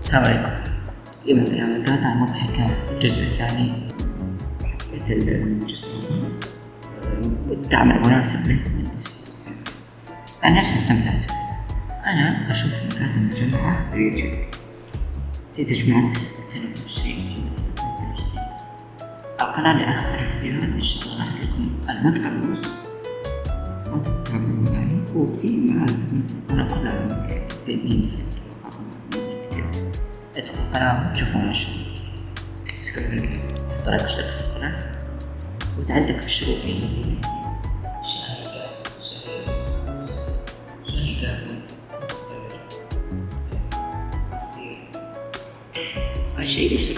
السلام عليكم. اليوم عندنا مقاطع مضحكة الجزء الثاني حبيت الجزء. والدعم المناسب له أنا نفسي استمتعت. أنا أشوف مقاطع مجمعة باليوتيوب في تجمعات 22 القناة اللي أخبر الفيديوهات إن شاء الله راح لكم المقطع بالوصف ما تتابعوا يعني وفي معاد أنا كلها زي مين تدخلوا القناة. وتشوفون إيش اسكت من تحط رايك واشترك في القناة وتعدك في الشروط اللي نزلت شيء ليش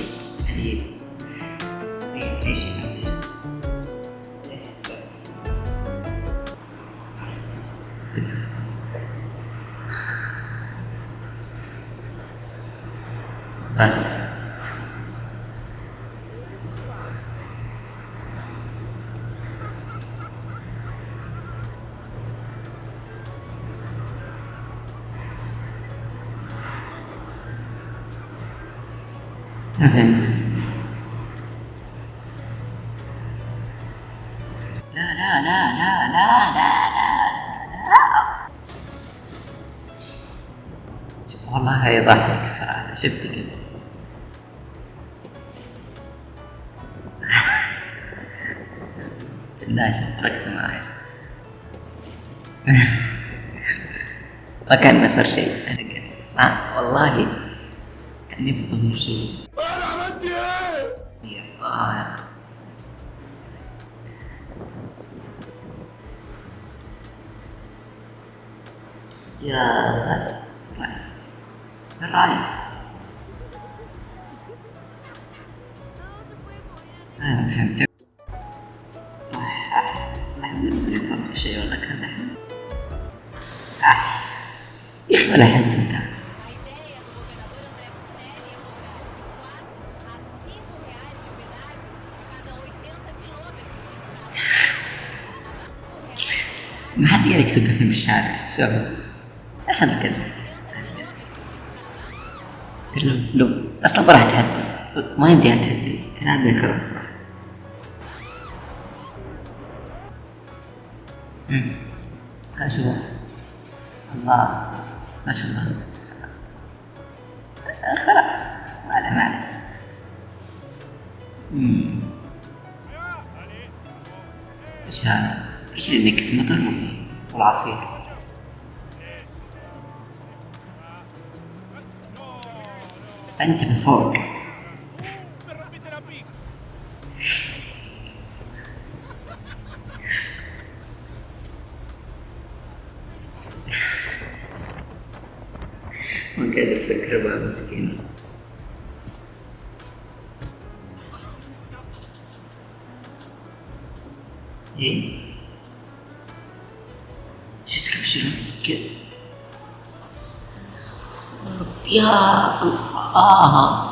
طيب لا لا لا لا لا لا لا والله هاي ضحك صراحة شفت كذا بالله شفت رقص معي ما صار شيء آه والله كان يفضل شيء أنا عملت إيه؟ يا يا رايح؟ أنا فهمت يا أخي حزنت ما حد يقدر يكتب فيلم بالشارع شوف لا حد لو لو أصلا ما راح اتحدى ما يمدي اتحدى كان عندي خلاص. ها شوف الله. ما شاء الله. خلاص. خلاص ما عليه ما عليه. إيش هذا؟ إيش اللي نكت؟ مطر والعصير. أنت من فوق. Pepperbomb skin. E? She's gonna Yeah.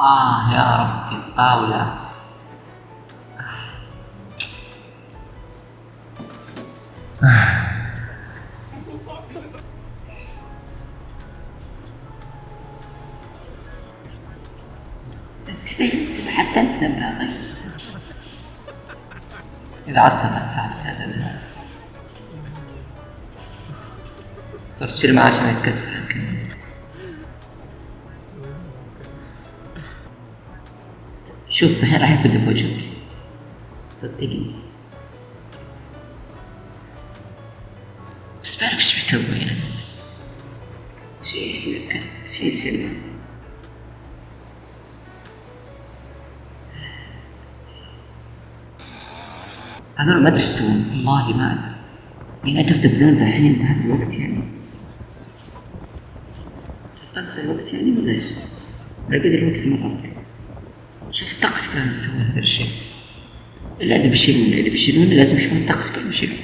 آه يا ربي الطاولة تبين حتى انت نبهة طيب إذا عصبت ساعدت هذا صرت تشيل معاه عشان ما يتكسر. شوف راح ينفق بوجهك. صدقني. بس بعرف إيش بيسوي يعني بس. شيء كان شيء يصير هذول ما أدري إيش يسوون. والله ما أدري. يعني أنتم تبنون الحين بهذا الوقت يعني. طلقت الوقت يعني ولا إيش؟ ولا قد الوقت ما طلقت شوف الطقس كانوا يسوون هذا الشيء. الا اذا بيشيلون اذا بيشيلون لازم يشوفون الطقس كانوا بيشيلون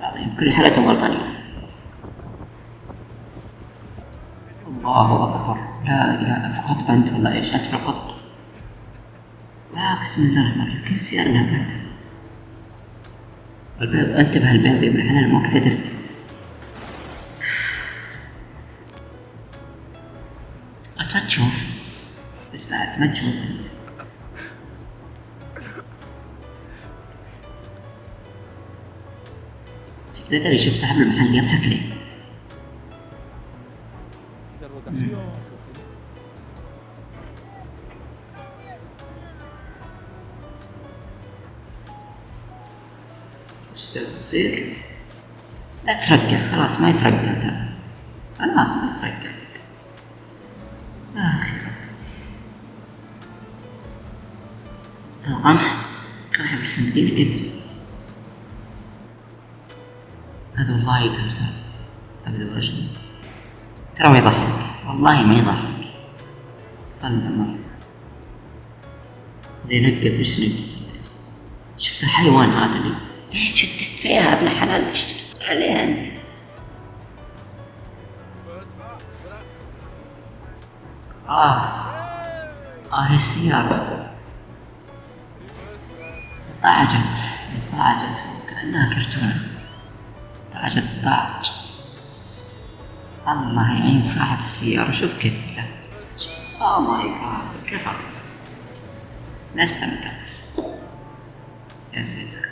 العظيم كل حالاتهم غلطانين الله أكبر. لا إله في قطب أنت ولا إيش؟ أنت في القطب. لا بسم الله الرحمن الرحيم. كيف السيارة اللي قاعدة البيض انتبه البيض يا ابن الحلال مو كذا تركب أنت ما تشوف. بس بعد ما تشوف أنت. تدري يشوف صاحب المحل يضحك ليه. وش تصير؟ لا ترقع خلاص ما يترقع ترى. خلاص ما يترقع آخر القمح قمح بس المدينة كيف تجي؟ هذا والله قلته هذا الورشة ترى ما يضحك. والله ما يضحك. فن مرة ذي نقد وش نقد شفت الحيوان هذا اللي ليه شدت فيها ابن حلال؟ إيش تبصر عليها أنت؟ آه. آه هي السيارة. ضاعجت ضاعجت كأنها كرتونة. ضاعج الله يعين صاحب السيارة شوف كيف له اوه ماي جاد كفى نسمته يا شيخ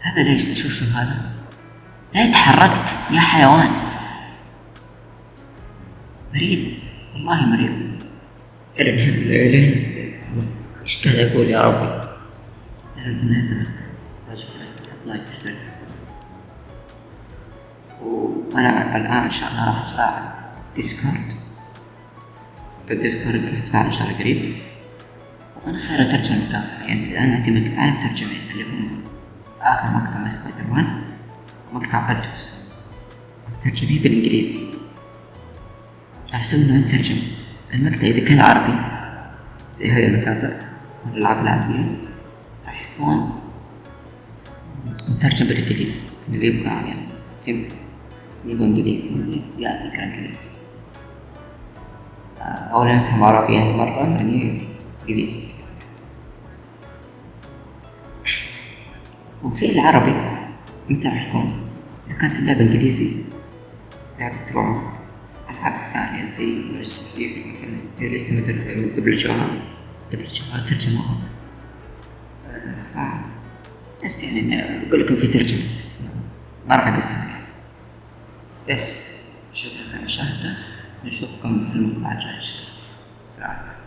هذا ليش؟ شوف شوف هذا. لا تحركت يا حيوان. مريض؟ والله مريض. ارن بس إيش قاعد أقول يا ربي؟ لازم نهتم like واشترك وأنا الآن إن شاء الله راح أتفاعل Discord. بال Discord راح أتفاعل إن شاء الله قريب. وأنا صاير أترجم مقاطع يعني الآن عندي مقطعين مترجمين اللي هم آخر مقطع سبايدر مان ومقطع بلدوس مترجمين بالإنجليزي. أساس إنه يترجم. المقطع إذا كان عربي. زي هذه المقاطع الالعاب العادية. راح يكون مترجم بالإنجليزي. اللي يبغى يعني. فهمت؟ يبغى إنجليزي. يا ذكر إنجليزي. أو لا يفهم عربي يعني مرة يعني إنجليزي. وفي العربي. متى راح يكون؟ إذا كانت اللعبة إنجليزي. لعبة رعب. الألعاب الثانية زي ريست ايفل مثلا هي لسه مثل دبلجوها دبلجوها ترجموها ف بس يعني أقول لكم في ترجمة. ما راح أقصر بس شكرا على المشاهدة نشوفكم في المقطع الجاي إن شاء الله